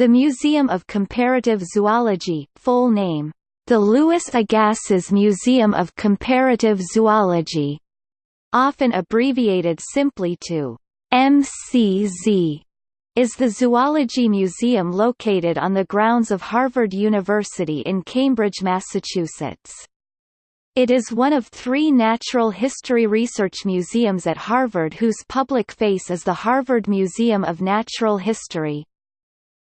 The Museum of Comparative Zoology, full name, the Louis Agassiz Museum of Comparative Zoology, often abbreviated simply to MCZ, is the zoology museum located on the grounds of Harvard University in Cambridge, Massachusetts. It is one of three natural history research museums at Harvard whose public face is the Harvard Museum of Natural History.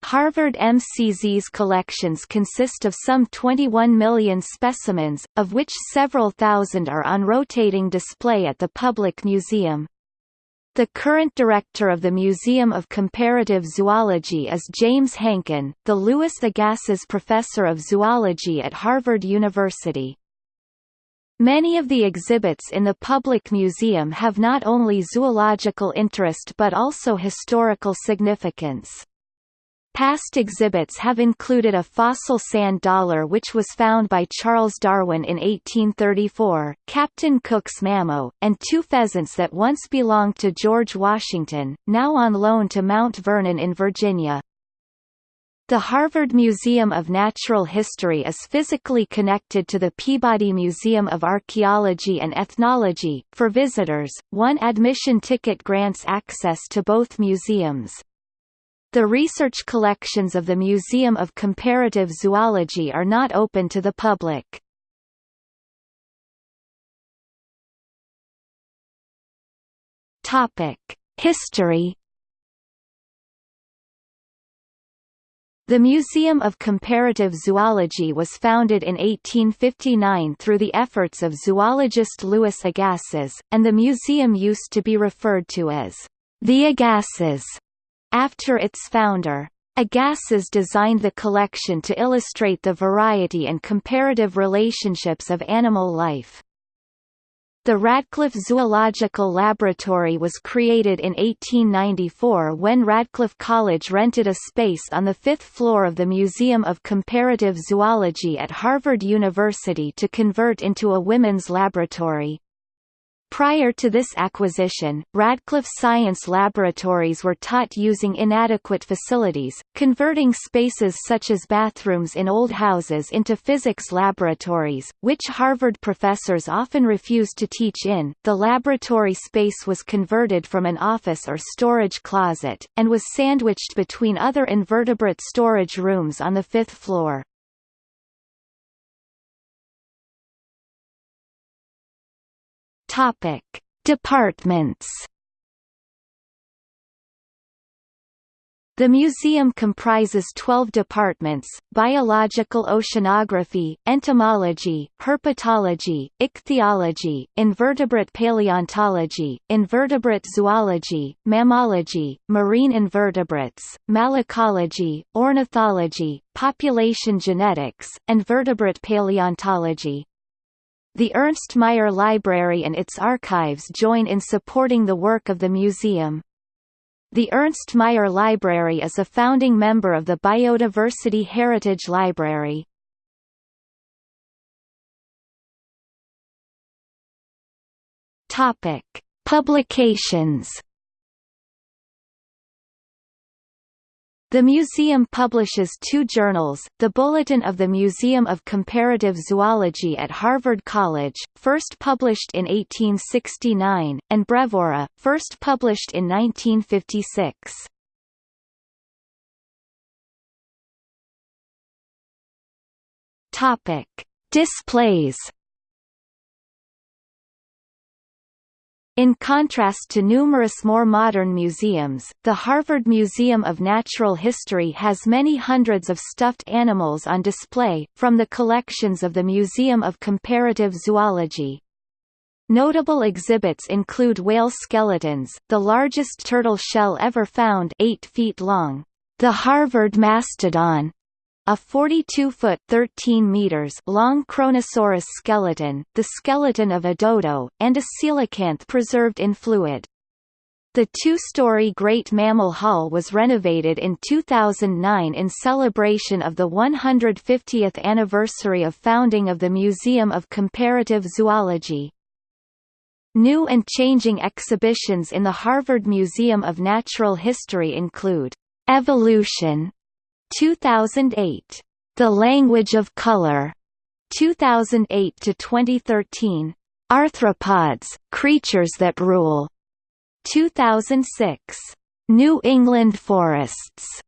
Harvard MCZ's collections consist of some 21 million specimens, of which several thousand are on rotating display at the public museum. The current director of the Museum of Comparative Zoology is James Hanken, the Louis Agassiz Professor of Zoology at Harvard University. Many of the exhibits in the public museum have not only zoological interest but also historical significance. Past exhibits have included a fossil sand dollar which was found by Charles Darwin in 1834, Captain Cook's Mamo, and two pheasants that once belonged to George Washington, now on loan to Mount Vernon in Virginia. The Harvard Museum of Natural History is physically connected to the Peabody Museum of Archaeology and Ethnology. For visitors, one admission ticket grants access to both museums. The research collections of the Museum of Comparative Zoology are not open to the public. History The Museum of Comparative Zoology was founded in 1859 through the efforts of zoologist Louis Agassiz, and the museum used to be referred to as the Agassiz after its founder. Agassiz designed the collection to illustrate the variety and comparative relationships of animal life. The Radcliffe Zoological Laboratory was created in 1894 when Radcliffe College rented a space on the fifth floor of the Museum of Comparative Zoology at Harvard University to convert into a women's laboratory. Prior to this acquisition, Radcliffe Science Laboratories were taught using inadequate facilities, converting spaces such as bathrooms in old houses into physics laboratories, which Harvard professors often refused to teach in. The laboratory space was converted from an office or storage closet, and was sandwiched between other invertebrate storage rooms on the fifth floor. Topic: Departments. The museum comprises 12 departments, biological oceanography, entomology, herpetology, ichthyology, invertebrate paleontology, invertebrate zoology, mammalogy, marine invertebrates, malacology, ornithology, population genetics, and vertebrate paleontology. The Ernst Mayr Library and its archives join in supporting the work of the museum. The Ernst Mayr Library is a founding member of the Biodiversity Heritage Library. Topic: Publications The museum publishes two journals, the Bulletin of the Museum of Comparative Zoology at Harvard College, first published in 1869, and Breviora, first published in 1956. Topic: Displays In contrast to numerous more modern museums, the Harvard Museum of Natural History has many hundreds of stuffed animals on display, from the collections of the Museum of Comparative Zoology. Notable exhibits include whale skeletons, the largest turtle shell ever found 8 feet long, the Harvard Mastodon, a 42-foot (13 meters) long Kronosaurus skeleton, the skeleton of a dodo, and a coelacanth preserved in fluid. The two-story Great Mammal Hall was renovated in 2009 in celebration of the 150th anniversary of founding of the Museum of Comparative Zoology. New and changing exhibitions in the Harvard Museum of Natural History include, "'Evolution' 2008. The Language of Color. 2008 to 2013. Arthropods: Creatures That Rule. 2006. New England Forests.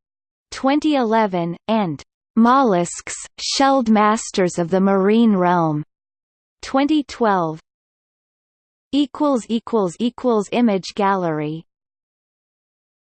2011, and Mollusks, Shelled Masters of the Marine Realm. 2012. Image gallery